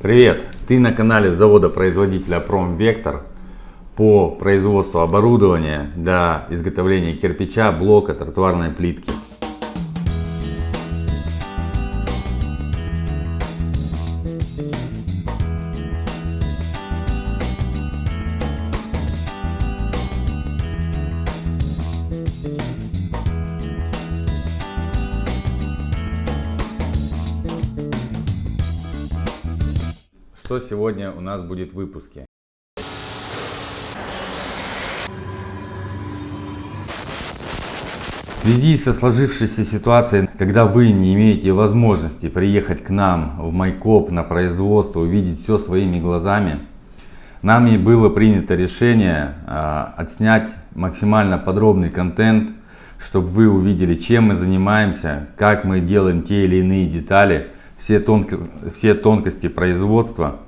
Привет! Ты на канале завода-производителя Промвектор по производству оборудования для изготовления кирпича, блока, тротуарной плитки. Что сегодня у нас будет в выпуске? В связи со сложившейся ситуацией, когда вы не имеете возможности приехать к нам в Майкоп на производство, увидеть все своими глазами, нами было принято решение э, отснять максимально подробный контент, чтобы вы увидели, чем мы занимаемся, как мы делаем те или иные детали, все, тонко, все тонкости производства.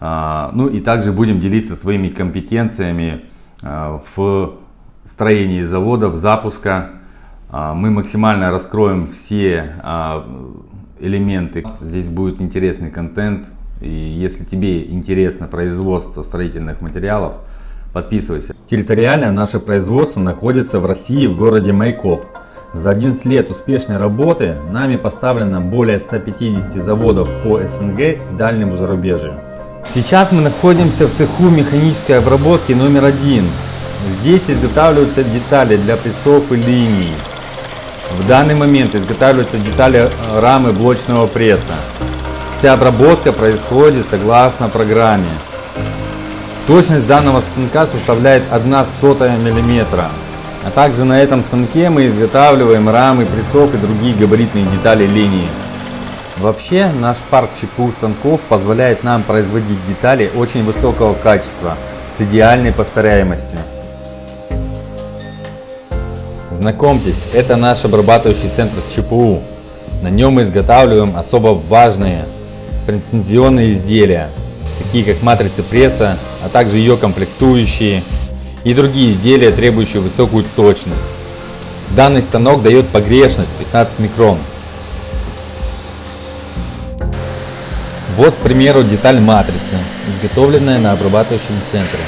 А, ну и также будем делиться своими компетенциями а, в строении заводов, запуска. А, мы максимально раскроем все элементы. Здесь будет интересный контент. И если тебе интересно производство строительных материалов, подписывайся. Территориально наше производство находится в России, в городе Майкоп. За 11 лет успешной работы нами поставлено более 150 заводов по СНГ и дальнему зарубежью. Сейчас мы находимся в цеху механической обработки номер один. Здесь изготавливаются детали для прессов и линий. В данный момент изготавливаются детали рамы блочного пресса. Вся обработка происходит согласно программе. Точность данного станка составляет 1 сотая миллиметра. А также на этом станке мы изготавливаем рамы, прессов и другие габаритные детали линии. Вообще наш парк ЧПУ станков позволяет нам производить детали очень высокого качества с идеальной повторяемостью. Знакомьтесь, это наш обрабатывающий центр с ЧПУ. На нем мы изготавливаем особо важные претензионные изделия, такие как матрицы пресса, а также ее комплектующие и другие изделия, требующие высокую точность. Данный станок дает погрешность 15 микрон. Вот, к примеру, деталь матрицы, изготовленная на обрабатывающем центре.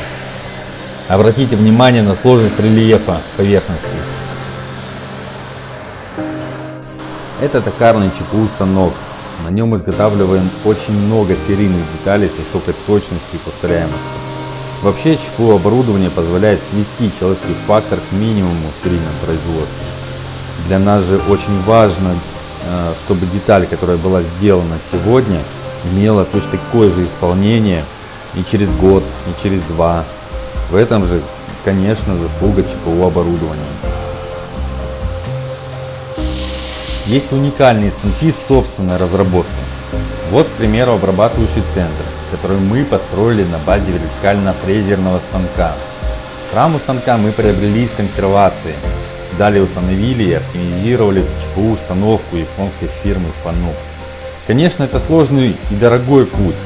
Обратите внимание на сложность рельефа поверхности. Это токарный ЧПУ станок. На нем изготавливаем очень много серийных деталей с высокой точностью и повторяемостью. Вообще ЧПУ оборудование позволяет свести человеческий фактор к минимуму в серийном производстве. Для нас же очень важно, э, чтобы деталь, которая была сделана сегодня, имела точно такое же исполнение и через год, и через два. В этом же, конечно, заслуга ЧПУ оборудования. Есть уникальные станки собственной разработкой. Вот, к примеру, обрабатывающий центр который мы построили на базе вертикально-фрезерного станка. Раму станка мы приобрели из консервации. Далее установили и оптимизировали ЧПУ установку японской фирмы Fanuc. Конечно, это сложный и дорогой путь,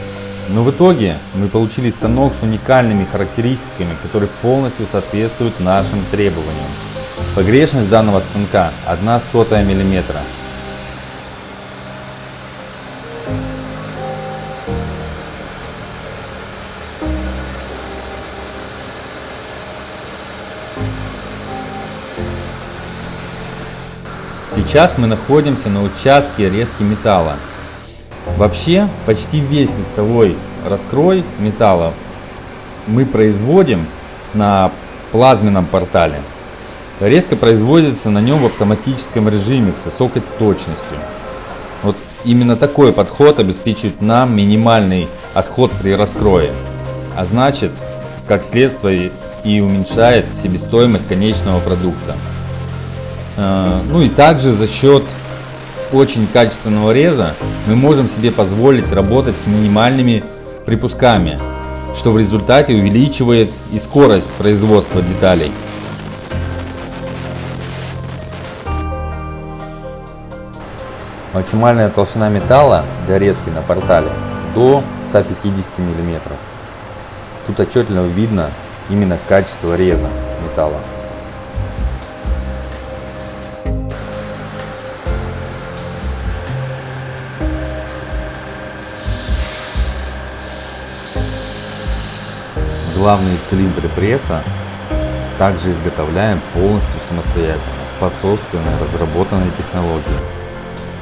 но в итоге мы получили станок с уникальными характеристиками, которые полностью соответствуют нашим требованиям. Погрешность данного станка 1 сотая миллиметра, Сейчас мы находимся на участке резки металла. Вообще, почти весь листовой раскрой металла мы производим на плазменном портале. Резка производится на нем в автоматическом режиме с высокой точностью. Вот именно такой подход обеспечивает нам минимальный отход при раскрое. А значит, как следствие и уменьшает себестоимость конечного продукта. А, ну и также за счет очень качественного реза мы можем себе позволить работать с минимальными припусками, что в результате увеличивает и скорость производства деталей. Максимальная толщина металла для резки на портале до 150 мм. Тут отчетливо видно именно качество реза металла. Главные цилиндры пресса также изготовляем полностью самостоятельно, по собственной разработанной технологии.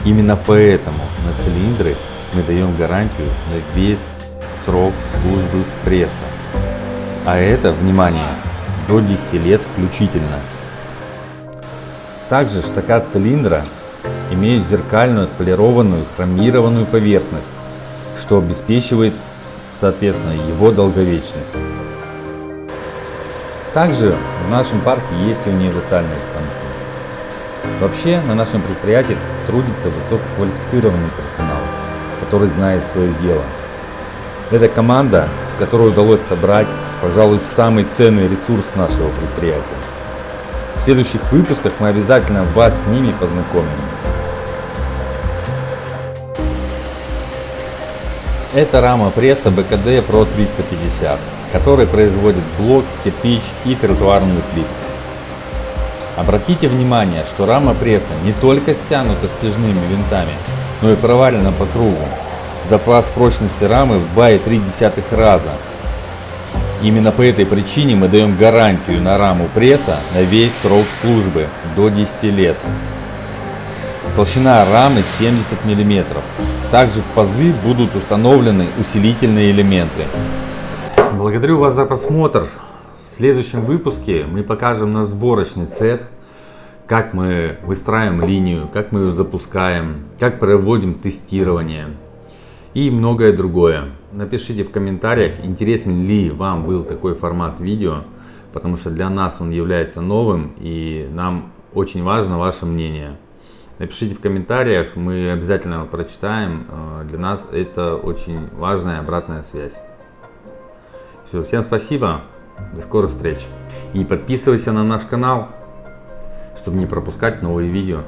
Именно поэтому на цилиндры мы даем гарантию на весь срок службы пресса. А это, внимание, до 10 лет включительно. Также штака цилиндра имеет зеркальную отполированную хромированную поверхность, что обеспечивает, соответственно, его долговечность. Также в нашем парке есть универсальные станки. Вообще на нашем предприятии трудится высококвалифицированный персонал, который знает свое дело. Это команда, которую удалось собрать, пожалуй, самый ценный ресурс нашего предприятия. В следующих выпусках мы обязательно вас с ними познакомим. Это рама пресса БКД Pro 350 который производит блок, кирпич и тротуарную плитку. Обратите внимание, что рама пресса не только стянута стяжными винтами, но и провалена по кругу. Запас прочности рамы в 2,3 раза. Именно по этой причине мы даем гарантию на раму пресса на весь срок службы до 10 лет. Толщина рамы 70 мм. Также в пазы будут установлены усилительные элементы. Благодарю вас за просмотр. В следующем выпуске мы покажем наш сборочный цех, как мы выстраиваем линию, как мы ее запускаем, как проводим тестирование и многое другое. Напишите в комментариях, интересен ли вам был такой формат видео, потому что для нас он является новым и нам очень важно ваше мнение. Напишите в комментариях, мы обязательно прочитаем. Э, для нас это очень важная обратная связь. Все, всем спасибо, до скорых встреч. И подписывайся на наш канал, чтобы не пропускать новые видео.